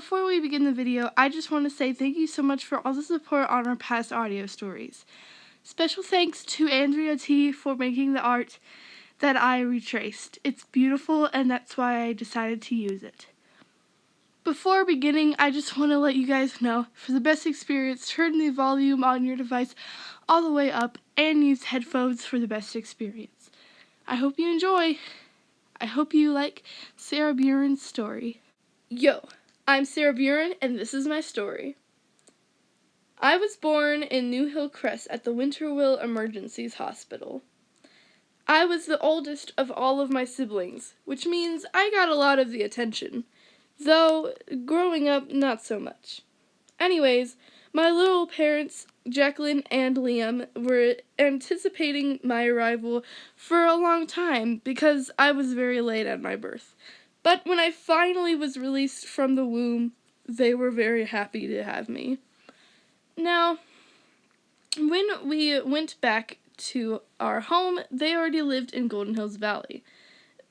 before we begin the video, I just want to say thank you so much for all the support on our past audio stories. Special thanks to Andrea T for making the art that I retraced. It's beautiful and that's why I decided to use it. Before beginning, I just want to let you guys know, for the best experience, turn the volume on your device all the way up and use headphones for the best experience. I hope you enjoy. I hope you like Sarah Buren's story. Yo, I'm Sarah Buren and this is my story. I was born in New Hillcrest at the Winterville Emergencies Hospital. I was the oldest of all of my siblings, which means I got a lot of the attention, though growing up, not so much. Anyways, my little parents, Jacqueline and Liam, were anticipating my arrival for a long time because I was very late at my birth. But when I finally was released from the womb, they were very happy to have me. Now, when we went back to our home, they already lived in Golden Hills Valley.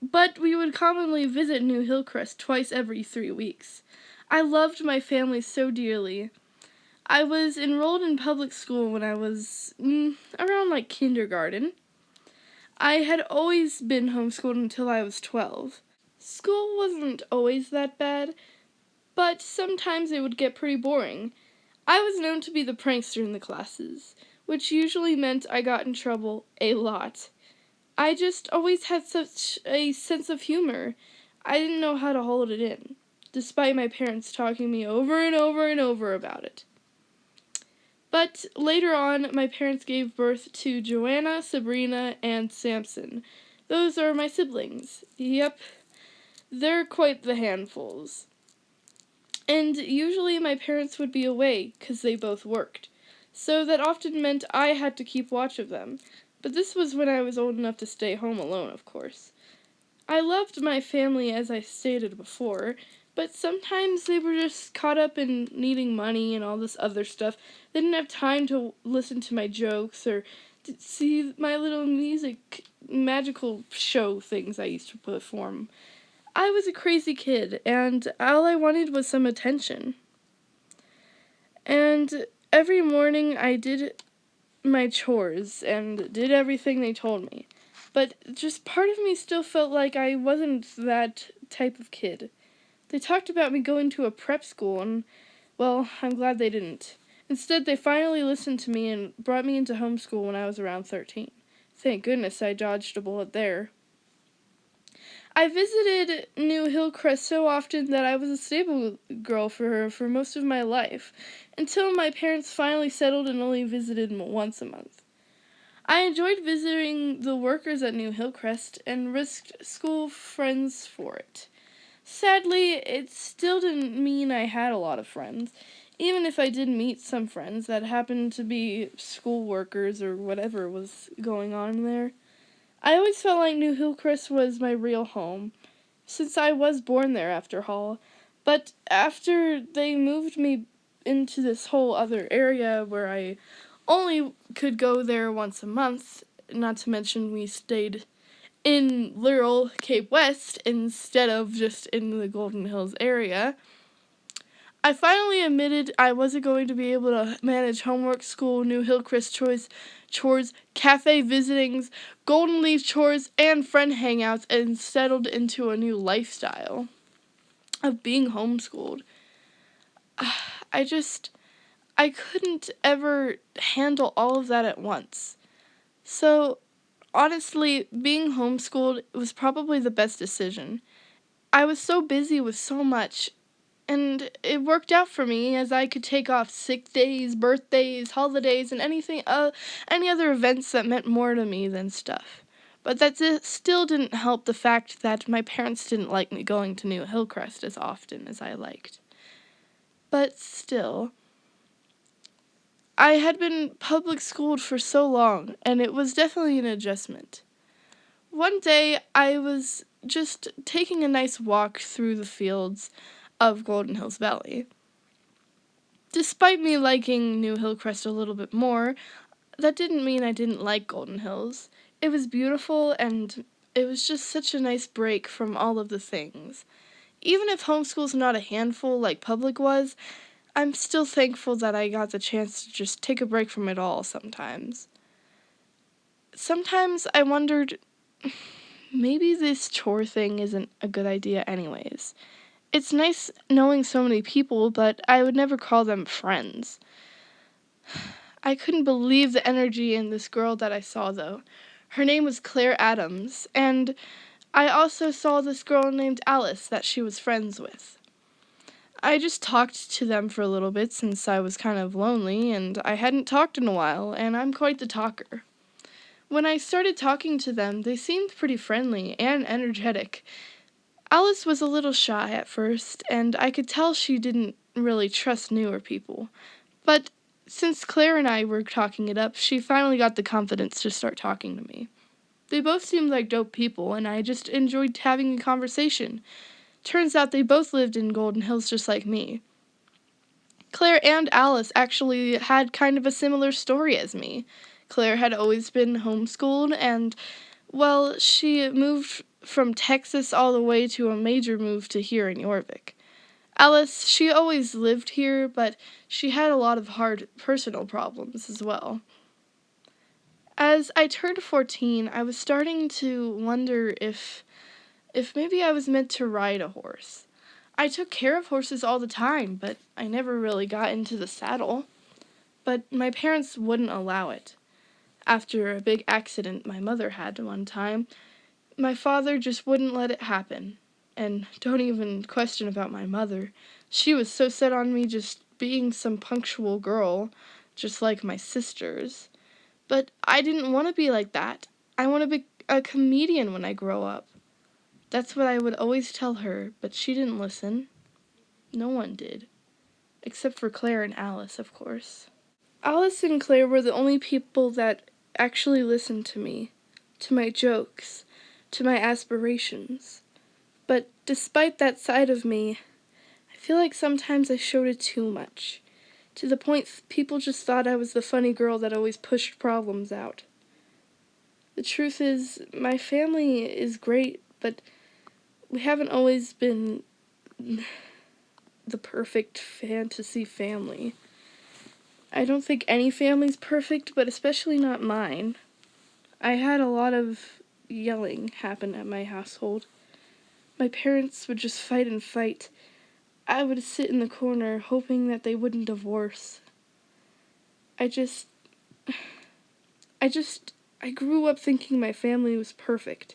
But we would commonly visit New Hillcrest twice every three weeks. I loved my family so dearly. I was enrolled in public school when I was mm, around like kindergarten. I had always been homeschooled until I was 12. School wasn't always that bad, but sometimes it would get pretty boring. I was known to be the prankster in the classes which usually meant I got in trouble a lot. I just always had such a sense of humor. I didn't know how to hold it in, despite my parents talking me over and over and over about it. But later on, my parents gave birth to Joanna, Sabrina, and Samson. Those are my siblings. Yep, they're quite the handfuls. And usually my parents would be away because they both worked so that often meant I had to keep watch of them. But this was when I was old enough to stay home alone, of course. I loved my family as I stated before, but sometimes they were just caught up in needing money and all this other stuff. They didn't have time to listen to my jokes or to see my little music magical show things I used to perform. I was a crazy kid, and all I wanted was some attention. And every morning I did my chores and did everything they told me. But just part of me still felt like I wasn't that type of kid. They talked about me going to a prep school, and, well, I'm glad they didn't. Instead, they finally listened to me and brought me into homeschool when I was around 13. Thank goodness I dodged a bullet there. I visited New Hillcrest so often that I was a stable girl for her for most of my life, until my parents finally settled and only visited once a month. I enjoyed visiting the workers at New Hillcrest and risked school friends for it. Sadly, it still didn't mean I had a lot of friends, even if I did meet some friends that happened to be school workers or whatever was going on there. I always felt like New Hillcrest was my real home, since I was born there after Hall. But after they moved me into this whole other area where I only could go there once a month, not to mention we stayed in literal Cape West instead of just in the Golden Hills area. I finally admitted I wasn't going to be able to manage homework, school, New Hillcrest choice, chores, cafe visitings, Golden Leaf chores, and friend hangouts, and settled into a new lifestyle of being homeschooled. I just, I couldn't ever handle all of that at once. So, honestly, being homeschooled was probably the best decision. I was so busy with so much and it worked out for me as I could take off sick days, birthdays, holidays, and anything, uh, any other events that meant more to me than stuff. But that still didn't help the fact that my parents didn't like me going to New Hillcrest as often as I liked. But still, I had been public schooled for so long, and it was definitely an adjustment. One day, I was just taking a nice walk through the fields of Golden Hills Valley. Despite me liking New Hillcrest a little bit more, that didn't mean I didn't like Golden Hills. It was beautiful and it was just such a nice break from all of the things. even if homeschool's not a handful like public was, I'm still thankful that I got the chance to just take a break from it all sometimes. Sometimes I wondered maybe this chore thing isn't a good idea, anyways. It's nice knowing so many people, but I would never call them friends. I couldn't believe the energy in this girl that I saw, though. Her name was Claire Adams, and I also saw this girl named Alice that she was friends with. I just talked to them for a little bit since I was kind of lonely and I hadn't talked in a while, and I'm quite the talker. When I started talking to them, they seemed pretty friendly and energetic. Alice was a little shy at first, and I could tell she didn't really trust newer people. But since Claire and I were talking it up, she finally got the confidence to start talking to me. They both seemed like dope people, and I just enjoyed having a conversation. Turns out they both lived in Golden Hills just like me. Claire and Alice actually had kind of a similar story as me. Claire had always been homeschooled, and, well, she moved from Texas all the way to a major move to here in Jorvik. Alice, she always lived here, but she had a lot of hard personal problems as well. As I turned 14, I was starting to wonder if if maybe I was meant to ride a horse. I took care of horses all the time, but I never really got into the saddle. But my parents wouldn't allow it. After a big accident my mother had one time, my father just wouldn't let it happen. And don't even question about my mother. She was so set on me just being some punctual girl, just like my sisters. But I didn't want to be like that. I want to be a comedian when I grow up. That's what I would always tell her, but she didn't listen. No one did. Except for Claire and Alice, of course. Alice and Claire were the only people that actually listened to me, to my jokes, to my aspirations. But despite that side of me, I feel like sometimes I showed it too much, to the point people just thought I was the funny girl that always pushed problems out. The truth is, my family is great, but we haven't always been the perfect fantasy family. I don't think any family's perfect, but especially not mine. I had a lot of yelling happen at my household. My parents would just fight and fight. I would sit in the corner hoping that they wouldn't divorce. I just. I just. I grew up thinking my family was perfect.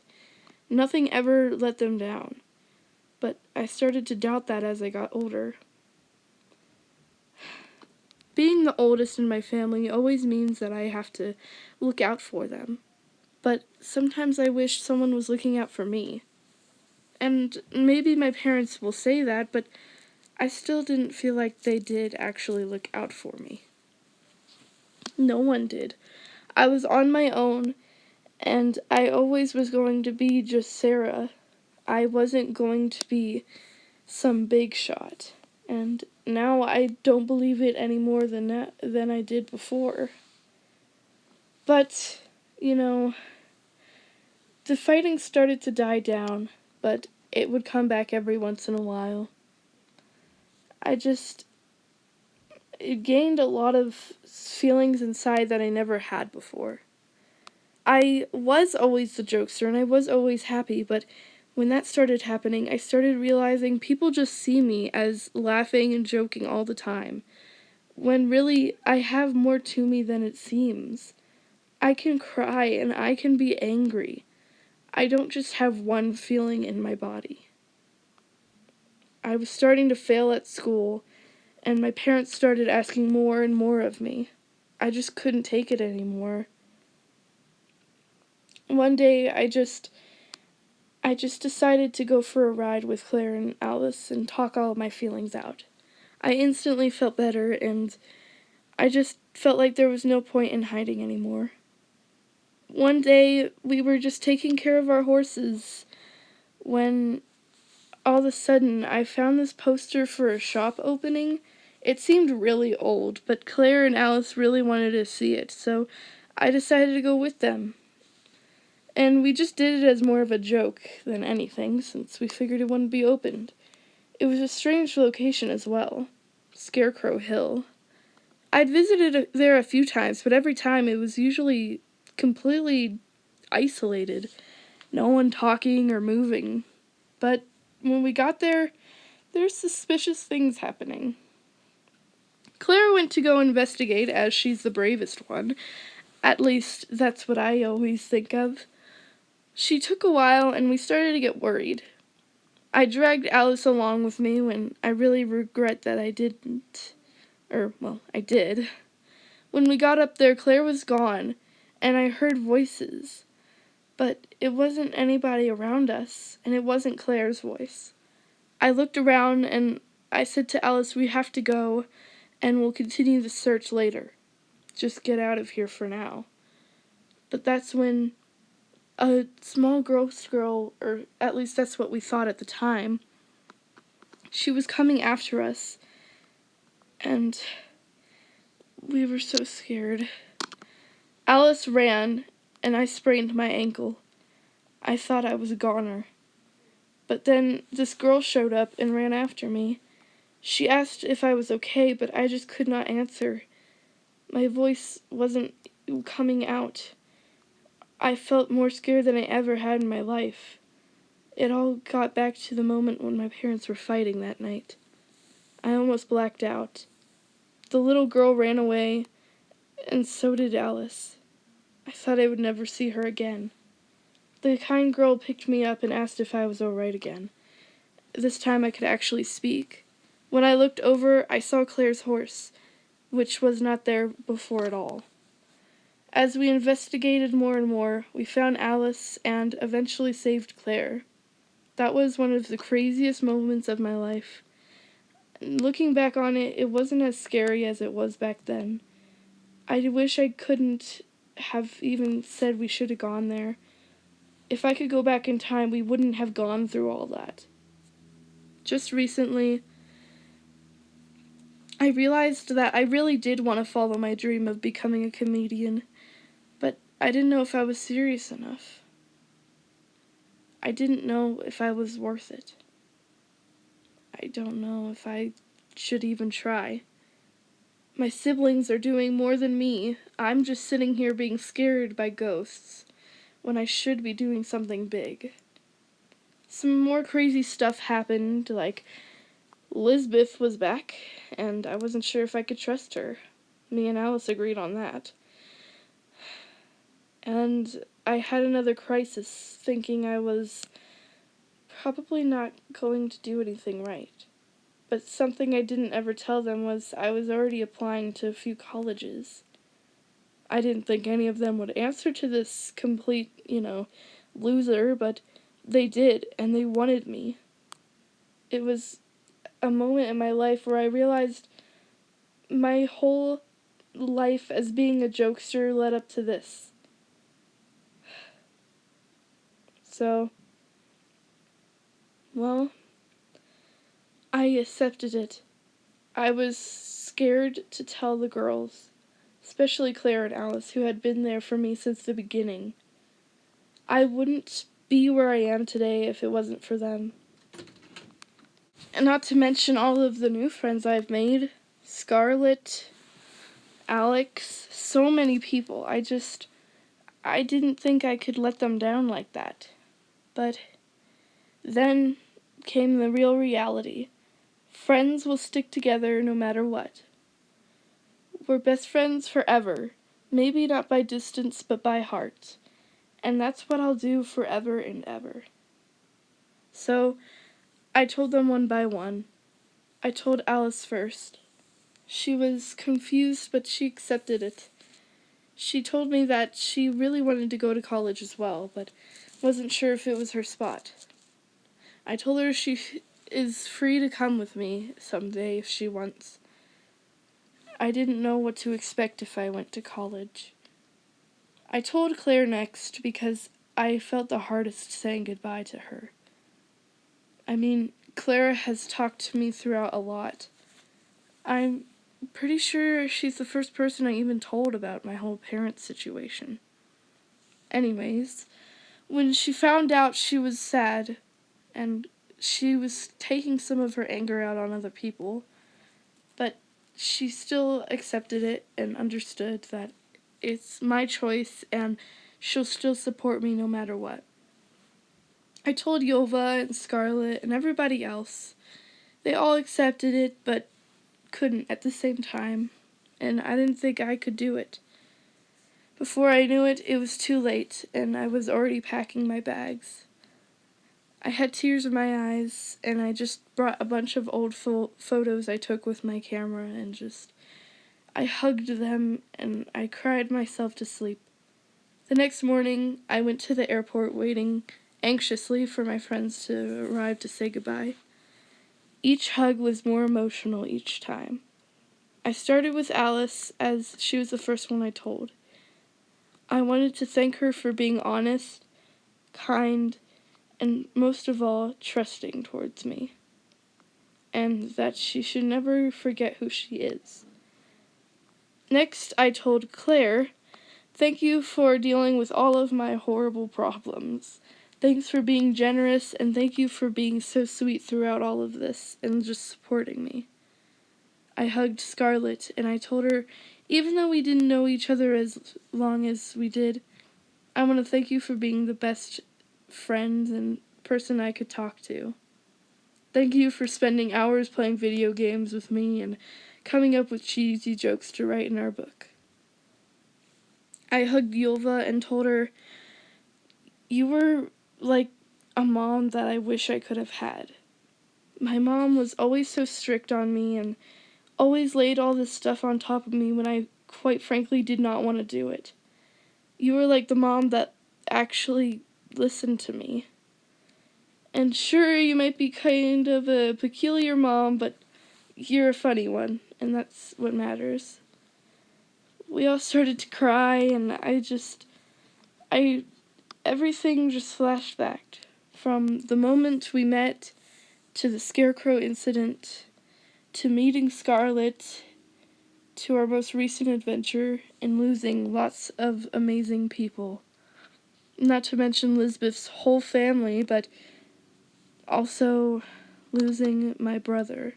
Nothing ever let them down. But I started to doubt that as I got older. Being the oldest in my family always means that I have to look out for them. But sometimes I wish someone was looking out for me. And maybe my parents will say that, but I still didn't feel like they did actually look out for me. No one did. I was on my own and I always was going to be just Sarah. I wasn't going to be some big shot. And now I don't believe it any more than than I did before. But, you know, the fighting started to die down, but it would come back every once in a while. I just it gained a lot of feelings inside that I never had before. I was always the jokester and I was always happy, but when that started happening, I started realizing people just see me as laughing and joking all the time, when really I have more to me than it seems. I can cry and I can be angry. I don't just have one feeling in my body. I was starting to fail at school, and my parents started asking more and more of me. I just couldn't take it anymore one day I just I just decided to go for a ride with Claire and Alice and talk all of my feelings out. I instantly felt better and I just felt like there was no point in hiding anymore. One day we were just taking care of our horses when all of a sudden I found this poster for a shop opening. It seemed really old, but Claire and Alice really wanted to see it, so I decided to go with them. And we just did it as more of a joke than anything, since we figured it wouldn't be opened. It was a strange location as well Scarecrow Hill. I'd visited there a few times, but every time it was usually completely isolated. No one talking or moving. But when we got there, there's suspicious things happening. Claire went to go investigate, as she's the bravest one. At least, that's what I always think of. She took a while, and we started to get worried. I dragged Alice along with me when I really regret that I didn't. Or, well, I did. When we got up there, Claire was gone, and I heard voices. But it wasn't anybody around us, and it wasn't Claire's voice. I looked around and I said to Alice, We have to go, and we'll continue the search later. Just get out of here for now. But that's when a small ghost girl, or at least that's what we thought at the time, she was coming after us, and we were so scared. Alice ran, and I sprained my ankle. I thought I was a goner. But then this girl showed up and ran after me. She asked if I was okay, but I just could not answer. My voice wasn't coming out. I felt more scared than I ever had in my life. It all got back to the moment when my parents were fighting that night. I almost blacked out. The little girl ran away, and so did Alice. I thought I would never see her again. The kind girl picked me up and asked if I was all right again. This time I could actually speak. When I looked over, I saw Claire's horse, which was not there before at all. As we investigated more and more, we found Alice and eventually saved Claire. That was one of the craziest moments of my life. Looking back on it, it wasn't as scary as it was back then. I wish I couldn't have even said we should have gone there. If I could go back in time, we wouldn't have gone through all that. Just recently, I realized that I really did want to follow my dream of becoming a comedian. But I didn't know if I was serious enough. I didn't know if I was worth it. I don't know if I should even try. My siblings are doing more than me. I'm just sitting here being scared by ghosts when I should be doing something big. Some more crazy stuff happened, like Lisbeth was back, and I wasn't sure if I could trust her. Me and Alice agreed on that. And I had another crisis, thinking I was probably not going to do anything right. But something I didn't ever tell them was I was already applying to a few colleges. I didn't think any of them would answer to this complete, you know, loser, but they did, and they wanted me. It was a moment in my life where I realized my whole life as being a jokester led up to this. So, well, I accepted it. I was scared to tell the girls, especially Claire and Alice, who had been there for me since the beginning. I wouldn't be where I am today if it wasn't for them. And not to mention all of the new friends I've made Scarlett, Alex, so many people. I just, I didn't think I could let them down like that. But then came the real reality. Friends will stick together no matter what. We're best friends forever. Maybe not by distance, but by heart. And that's what I'll do forever and ever. So, I told them one by one. I told Alice first. She was confused, but she accepted it. She told me that she really wanted to go to college as well, but wasn't sure if it was her spot. I told her she is free to come with me someday if she wants. I didn't know what to expect if I went to college. I told Claire next because I felt the hardest saying goodbye to her. I mean, Clara has talked to me throughout a lot. I'm pretty sure she's the first person I even told about my whole parents situation. Anyways, when she found out she was sad and she was taking some of her anger out on other people, but she still accepted it and understood that it's my choice and she'll still support me no matter what. I told Yova and Scarlett and everybody else. They all accepted it, but couldn't at the same time, and I didn't think I could do it. Before I knew it, it was too late, and I was already packing my bags. I had tears in my eyes, and I just brought a bunch of old fo photos I took with my camera and just. I hugged them and I cried myself to sleep. The next morning, I went to the airport waiting anxiously for my friends to arrive to say goodbye. Each hug was more emotional each time. I started with Alice as she was the first one I told. I wanted to thank her for being honest, kind, and most of all, trusting towards me. And that she should never forget who she is. Next, I told Claire, Thank you for dealing with all of my horrible problems. Thanks for being generous, and thank you for being so sweet throughout all of this and just supporting me. I hugged Scarlett, and I told her, even though we didn't know each other as long as we did, I want to thank you for being the best friend and person I could talk to. Thank you for spending hours playing video games with me and coming up with cheesy jokes to write in our book. I hugged Yulva and told her, You were like a mom that I wish I could have had. My mom was always so strict on me and always laid all this stuff on top of me when I quite frankly did not want to do it. You were like the mom that actually listened to me. And sure, you might be kind of a peculiar mom, but you're a funny one, and that's what matters. We all started to cry, and I just. I. Everything just flashed back. From the moment we met, to the Scarecrow incident, to meeting Scarlett, to our most recent adventure, and losing lots of amazing people. Not to mention Lisbeth's whole family, but also losing my brother.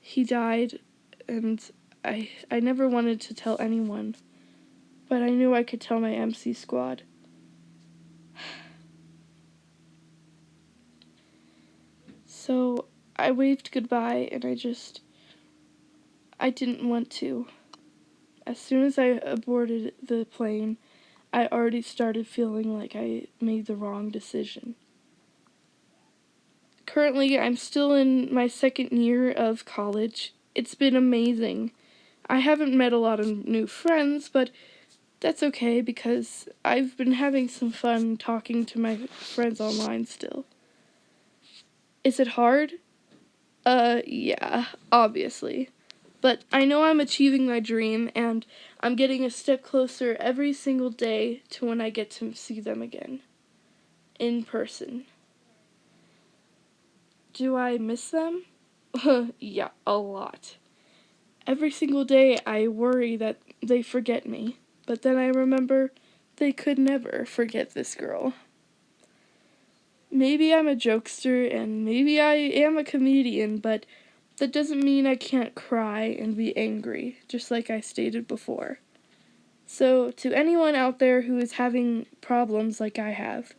He died, and I, I never wanted to tell anyone, but I knew I could tell my MC squad. So I waved goodbye and I just. I didn't want to. As soon as I aborted the plane, I already started feeling like I made the wrong decision. Currently, I'm still in my second year of college. It's been amazing. I haven't met a lot of new friends, but that's okay because I've been having some fun talking to my friends online still. Is it hard? Uh, yeah, obviously. But I know I'm achieving my dream, and I'm getting a step closer every single day to when I get to see them again. In person. Do I miss them? yeah, a lot. Every single day I worry that they forget me, but then I remember they could never forget this girl. Maybe I'm a jokester and maybe I am a comedian, but that doesn't mean I can't cry and be angry, just like I stated before. So, to anyone out there who is having problems like I have,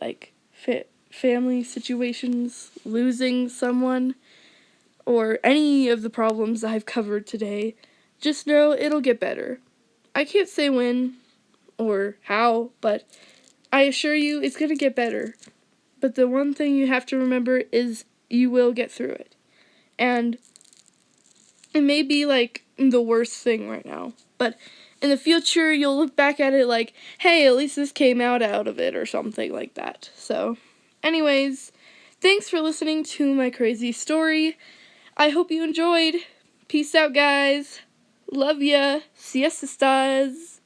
like fa- family situations, losing someone, or any of the problems I've covered today, just know it'll get better. I can't say when or how, but I assure you it's going to get better. But the one thing you have to remember is you will get through it. And it may be like the worst thing right now, but in the future you'll look back at it like, hey, at least this came out out of it or something like that. So, anyways, thanks for listening to my crazy story. I hope you enjoyed. Peace out, guys. Love ya. Siesta stars.